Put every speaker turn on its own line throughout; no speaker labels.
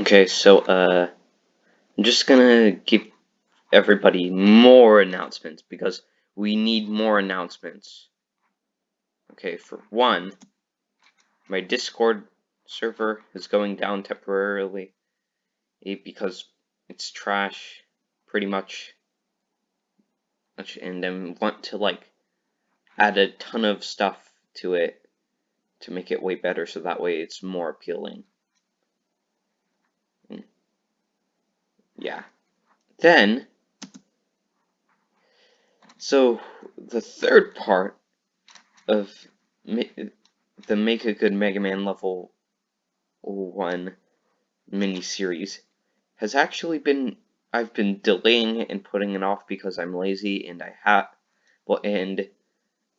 Okay, so, uh, I'm just gonna give everybody more announcements because we need more announcements. Okay, for one, my Discord server is going down temporarily because it's trash, pretty much. And then want to, like, add a ton of stuff to it to make it way better so that way it's more appealing. Yeah. Then, so the third part of the Make a Good Mega Man level 1 mini-series has actually been, I've been delaying it and putting it off because I'm lazy and I have, well, and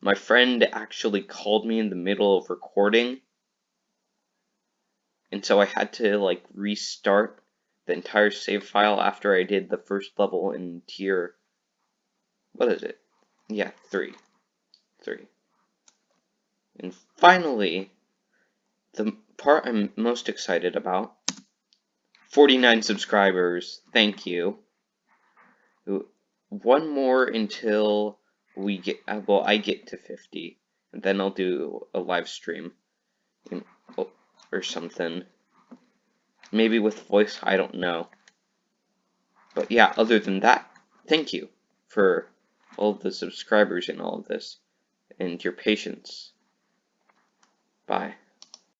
my friend actually called me in the middle of recording. And so I had to like restart the entire save file after I did the first level in tier, what is it? Yeah, three. Three. And finally, the part I'm most excited about, 49 subscribers, thank you. One more until we get uh, well I get to 50 and then I'll do a live stream or something maybe with voice I don't know. But yeah other than that thank you for all the subscribers and all of this and your patience. Bye